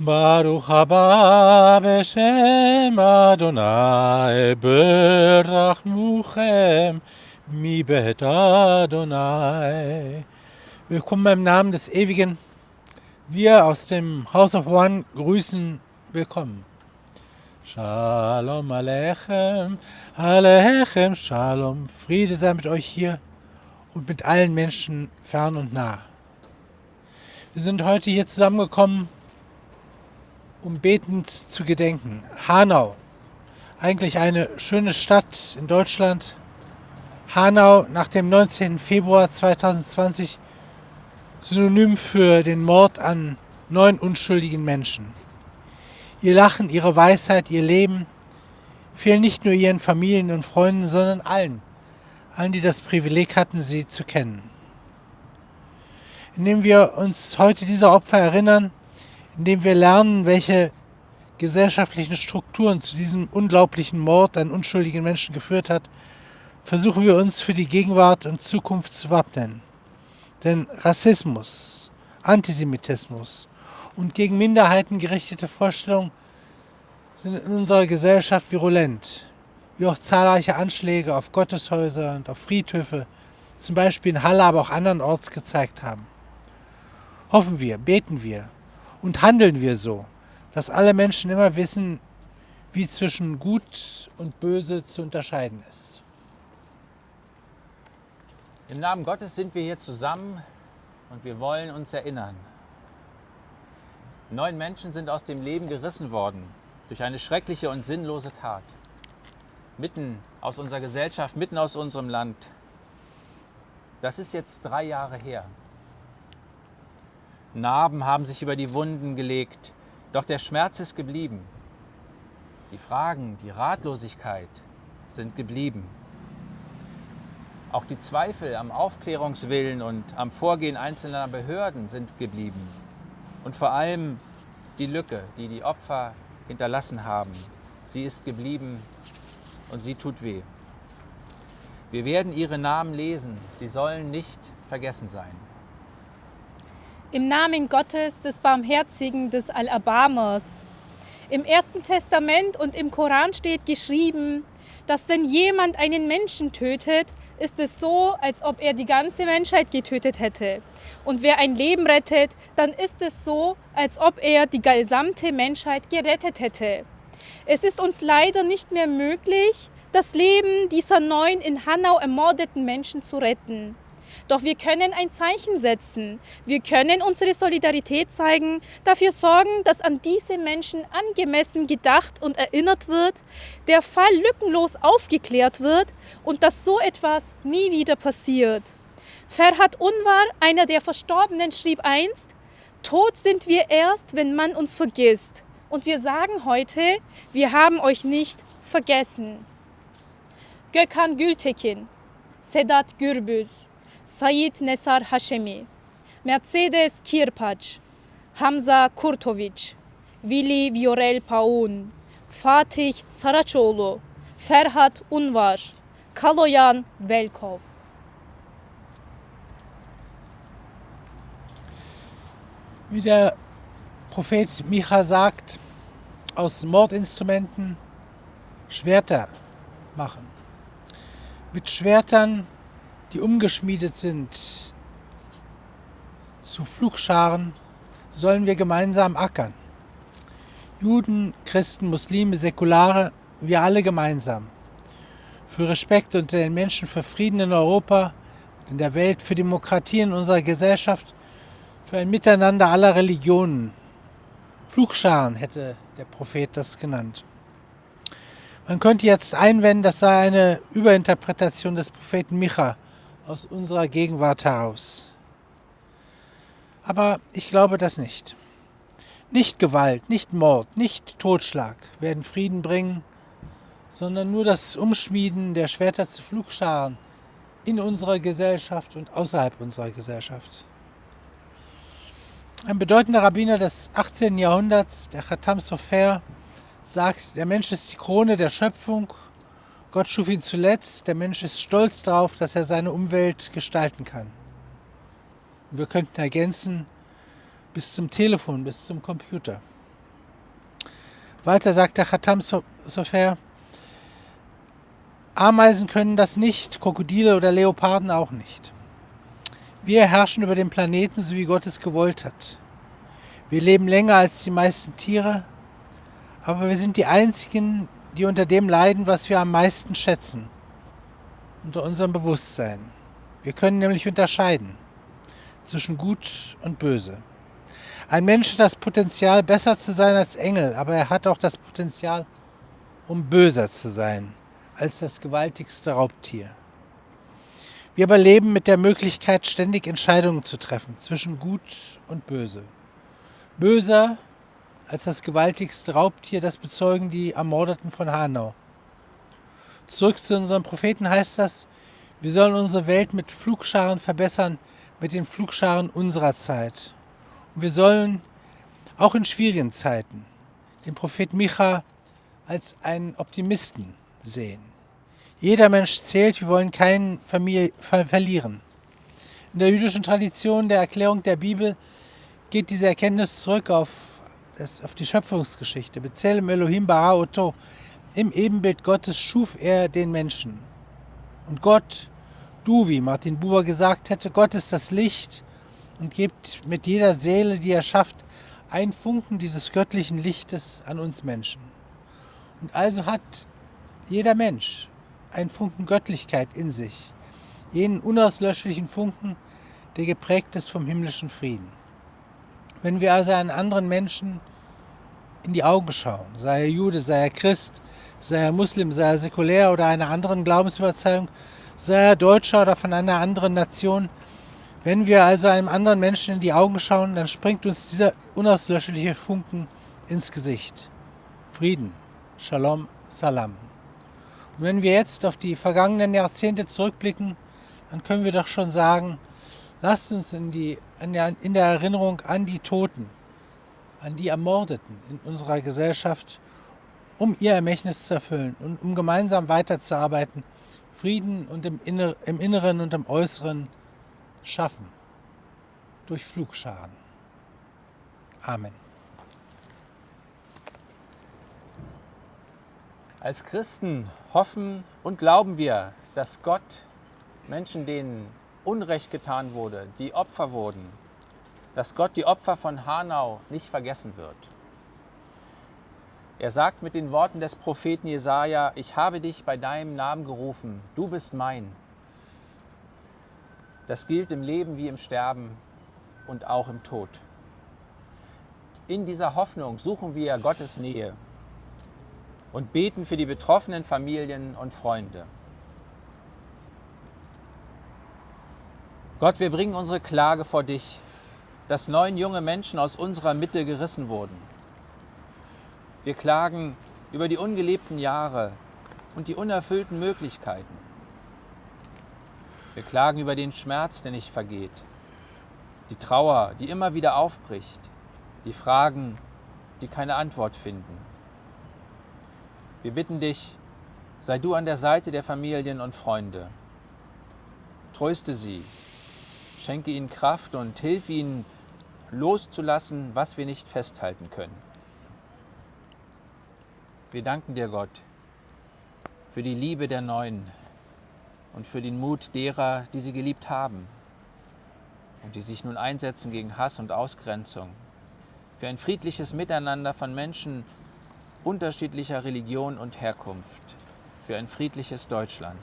Baruch haba beshem Adonai berachmuchem mi bet Adonai. Willkommen im Namen des Ewigen. Wir aus dem House of One grüßen willkommen. Shalom Aleichem, Aleichem Shalom. Friede sei mit euch hier und mit allen Menschen fern und nah. Wir sind heute hier zusammengekommen, um betend zu gedenken. Hanau, eigentlich eine schöne Stadt in Deutschland. Hanau nach dem 19. Februar 2020 synonym für den Mord an neun unschuldigen Menschen. Ihr Lachen, ihre Weisheit, ihr Leben fehlen nicht nur ihren Familien und Freunden, sondern allen, allen, die das Privileg hatten, sie zu kennen. Indem wir uns heute dieser Opfer erinnern, indem wir lernen, welche gesellschaftlichen Strukturen zu diesem unglaublichen Mord an unschuldigen Menschen geführt hat, versuchen wir uns für die Gegenwart und Zukunft zu wappnen. Denn Rassismus, Antisemitismus und gegen Minderheiten gerichtete Vorstellungen sind in unserer Gesellschaft virulent, wie auch zahlreiche Anschläge auf Gotteshäuser und auf Friedhöfe, zum Beispiel in Halle, aber auch andernorts gezeigt haben. Hoffen wir, beten wir, und handeln wir so, dass alle Menschen immer wissen, wie zwischen Gut und Böse zu unterscheiden ist. Im Namen Gottes sind wir hier zusammen und wir wollen uns erinnern. Neun Menschen sind aus dem Leben gerissen worden durch eine schreckliche und sinnlose Tat. Mitten aus unserer Gesellschaft, mitten aus unserem Land. Das ist jetzt drei Jahre her. Narben haben sich über die Wunden gelegt, doch der Schmerz ist geblieben. Die Fragen, die Ratlosigkeit sind geblieben. Auch die Zweifel am Aufklärungswillen und am Vorgehen einzelner Behörden sind geblieben. Und vor allem die Lücke, die die Opfer hinterlassen haben, sie ist geblieben und sie tut weh. Wir werden ihre Namen lesen, sie sollen nicht vergessen sein. Im Namen Gottes, des Barmherzigen, des Alabamas. Im Ersten Testament und im Koran steht geschrieben, dass wenn jemand einen Menschen tötet, ist es so, als ob er die ganze Menschheit getötet hätte. Und wer ein Leben rettet, dann ist es so, als ob er die gesamte Menschheit gerettet hätte. Es ist uns leider nicht mehr möglich, das Leben dieser neun in Hanau ermordeten Menschen zu retten. Doch wir können ein Zeichen setzen. Wir können unsere Solidarität zeigen, dafür sorgen, dass an diese Menschen angemessen gedacht und erinnert wird, der Fall lückenlos aufgeklärt wird und dass so etwas nie wieder passiert. Ferhat Unwar, einer der Verstorbenen, schrieb einst, Tot sind wir erst, wenn man uns vergisst. Und wir sagen heute, wir haben euch nicht vergessen. Gökhan Gültekin, Sedat Gürbüz, Said Nesar Hashemi, Mercedes Kirpac, Hamza Kurtovic, Willi Viorel Paun, Fatih Saraçoğlu, Ferhat Unvar, Kaloyan Velkov. Wie der Prophet Micha sagt, aus Mordinstrumenten Schwerter machen. Mit Schwertern die umgeschmiedet sind zu Flugscharen, sollen wir gemeinsam ackern. Juden, Christen, Muslime, Säkulare, wir alle gemeinsam. Für Respekt unter den Menschen, für Frieden in Europa und in der Welt, für Demokratie in unserer Gesellschaft, für ein Miteinander aller Religionen. Flugscharen hätte der Prophet das genannt. Man könnte jetzt einwenden, das sei eine Überinterpretation des Propheten Micha, aus unserer Gegenwart heraus. Aber ich glaube das nicht. Nicht Gewalt, nicht Mord, nicht Totschlag werden Frieden bringen, sondern nur das Umschmieden der Schwerter zu Flugscharen in unserer Gesellschaft und außerhalb unserer Gesellschaft. Ein bedeutender Rabbiner des 18. Jahrhunderts, der Khatam Sofer, sagt, der Mensch ist die Krone der Schöpfung Gott schuf ihn zuletzt, der Mensch ist stolz darauf, dass er seine Umwelt gestalten kann. Wir könnten ergänzen, bis zum Telefon, bis zum Computer. Weiter sagt der Khatam Sofer, Ameisen können das nicht, Krokodile oder Leoparden auch nicht. Wir herrschen über den Planeten, so wie Gott es gewollt hat. Wir leben länger als die meisten Tiere, aber wir sind die Einzigen, die unter dem leiden, was wir am meisten schätzen, unter unserem Bewusstsein. Wir können nämlich unterscheiden zwischen Gut und Böse. Ein Mensch hat das Potenzial, besser zu sein als Engel, aber er hat auch das Potenzial, um böser zu sein als das gewaltigste Raubtier. Wir aber leben mit der Möglichkeit, ständig Entscheidungen zu treffen zwischen Gut und Böse. Böser als das gewaltigste Raubtier, das bezeugen die Ermordeten von Hanau. Zurück zu unserem Propheten heißt das, wir sollen unsere Welt mit Flugscharen verbessern, mit den Flugscharen unserer Zeit. Und wir sollen auch in schwierigen Zeiten den Prophet Micha als einen Optimisten sehen. Jeder Mensch zählt, wir wollen keinen Familie, ver verlieren. In der jüdischen Tradition der Erklärung der Bibel geht diese Erkenntnis zurück auf, das, auf die Schöpfungsgeschichte. Bezelem Elohim bara oto. Im Ebenbild Gottes schuf er den Menschen. Und Gott du, wie Martin Buber gesagt hätte, Gott ist das Licht und gibt mit jeder Seele, die er schafft, ein Funken dieses göttlichen Lichtes an uns Menschen. Und also hat jeder Mensch ein Funken Göttlichkeit in sich, jenen unauslöschlichen Funken, der geprägt ist vom himmlischen Frieden. Wenn wir also einen anderen Menschen in die Augen schauen, sei er Jude, sei er Christ, sei er Muslim, sei er säkulär oder einer anderen Glaubensüberzeugung, sei er Deutscher oder von einer anderen Nation. Wenn wir also einem anderen Menschen in die Augen schauen, dann springt uns dieser unauslöschliche Funken ins Gesicht. Frieden, Shalom, Salam. Und wenn wir jetzt auf die vergangenen Jahrzehnte zurückblicken, dann können wir doch schon sagen, lasst uns in, die, in der Erinnerung an die Toten, an die Ermordeten in unserer Gesellschaft, um ihr Ermächtnis zu erfüllen und um gemeinsam weiterzuarbeiten, Frieden und im, Inner, im Inneren und im Äußeren schaffen. Durch Flugscharen. Amen. Als Christen hoffen und glauben wir, dass Gott Menschen, denen Unrecht getan wurde, die Opfer wurden, dass Gott die Opfer von Hanau nicht vergessen wird. Er sagt mit den Worten des Propheten Jesaja: Ich habe dich bei deinem Namen gerufen, du bist mein. Das gilt im Leben wie im Sterben und auch im Tod. In dieser Hoffnung suchen wir Gottes Nähe und beten für die betroffenen Familien und Freunde. Gott, wir bringen unsere Klage vor dich, dass neun junge Menschen aus unserer Mitte gerissen wurden. Wir klagen über die ungelebten Jahre und die unerfüllten Möglichkeiten. Wir klagen über den Schmerz, der nicht vergeht, die Trauer, die immer wieder aufbricht, die Fragen, die keine Antwort finden. Wir bitten dich, sei du an der Seite der Familien und Freunde. Tröste sie, schenke ihnen Kraft und hilf ihnen loszulassen, was wir nicht festhalten können. Wir danken dir, Gott, für die Liebe der Neuen und für den Mut derer, die sie geliebt haben und die sich nun einsetzen gegen Hass und Ausgrenzung, für ein friedliches Miteinander von Menschen unterschiedlicher Religion und Herkunft, für ein friedliches Deutschland.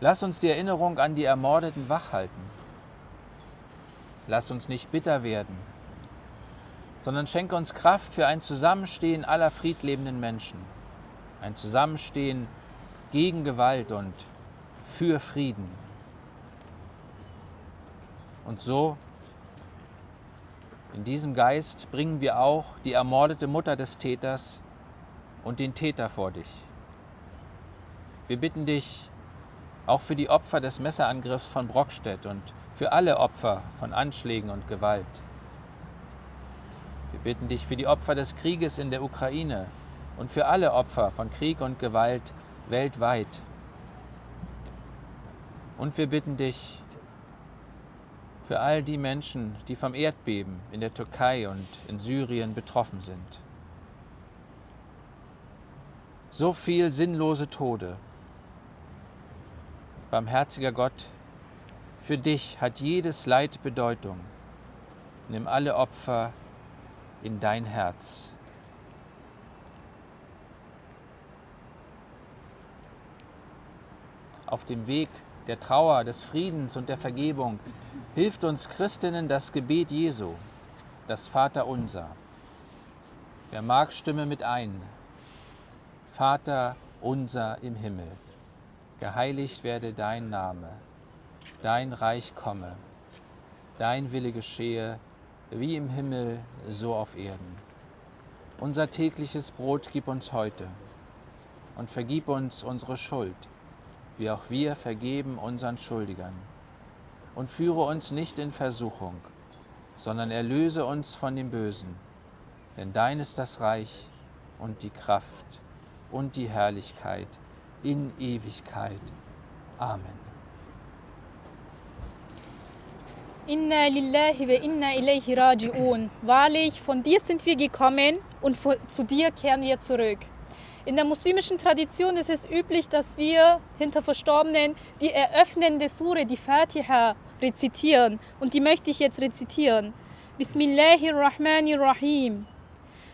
Lass uns die Erinnerung an die Ermordeten wachhalten. Lass uns nicht bitter werden, sondern schenke uns Kraft für ein Zusammenstehen aller friedlebenden Menschen. Ein Zusammenstehen gegen Gewalt und für Frieden. Und so, in diesem Geist, bringen wir auch die ermordete Mutter des Täters und den Täter vor dich. Wir bitten dich auch für die Opfer des Messerangriffs von Brockstedt und für alle Opfer von Anschlägen und Gewalt. Wir bitten dich für die Opfer des Krieges in der Ukraine und für alle Opfer von Krieg und Gewalt weltweit. Und wir bitten dich für all die Menschen, die vom Erdbeben in der Türkei und in Syrien betroffen sind. So viel sinnlose Tode. Barmherziger Gott, für dich hat jedes Leid Bedeutung. Nimm alle Opfer in dein Herz. Auf dem Weg der Trauer, des Friedens und der Vergebung hilft uns Christinnen das Gebet Jesu, das Vaterunser. Wer mag, stimme mit ein. Vater unser im Himmel, geheiligt werde dein Name, dein Reich komme, dein Wille geschehe, wie im Himmel, so auf Erden. Unser tägliches Brot gib uns heute und vergib uns unsere Schuld, wie auch wir vergeben unseren Schuldigern. Und führe uns nicht in Versuchung, sondern erlöse uns von dem Bösen. Denn dein ist das Reich und die Kraft und die Herrlichkeit in Ewigkeit. Amen. Inna lillahi wa inna ilayhi raji'un. Wahrlich, von dir sind wir gekommen und zu dir kehren wir zurück. In der muslimischen Tradition ist es üblich, dass wir hinter Verstorbenen die eröffnende Sure, die Fatiha, rezitieren. Und die möchte ich jetzt rezitieren. Bismillahirrahmanirrahim.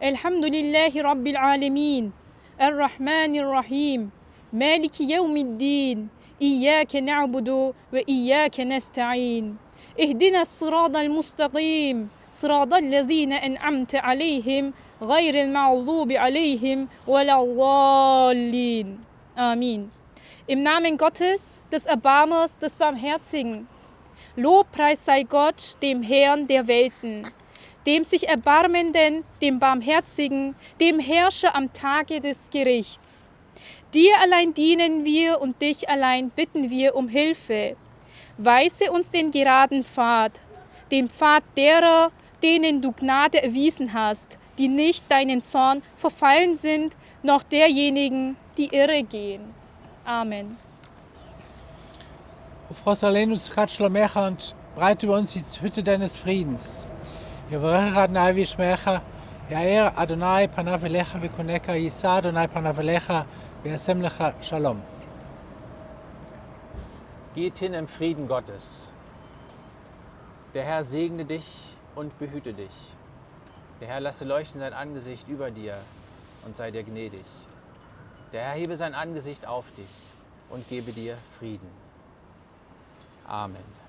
Alhamdulillahi Rabbil Alamin. Ar-Rahmanir-Rahim. Maliki Yawmiddin. إياك نعبد وإياك نستعين اهدنا الصراط المستقيم صراط الذين أنعمت عليهم غير المغضوب عليهم ولا الضالين Amen. Im Namen Gottes, des Erbarmers, des Barmherzigen. Lobpreis sei Gott, dem Herrn der Welten, dem sich Erbarmenden, dem Barmherzigen, dem Herrscher am Tage des Gerichts. Dir allein dienen wir und dich allein bitten wir um Hilfe. Weise uns den geraden Pfad, den Pfad derer, denen du Gnade erwiesen hast, die nicht deinen Zorn verfallen sind, noch derjenigen, die irre gehen. Amen. Frau Salenus Katschlamechant, breite über uns die Hütte deines Friedens. Adonai Adonai Panavelecha Vikoneka Yisa Adonai Panavelecha Be'asem lecha Shalom. Geht hin im Frieden Gottes. Der Herr segne dich und behüte dich. Der Herr lasse leuchten sein Angesicht über dir und sei dir gnädig. Der Herr hebe sein Angesicht auf dich und gebe dir Frieden. Amen.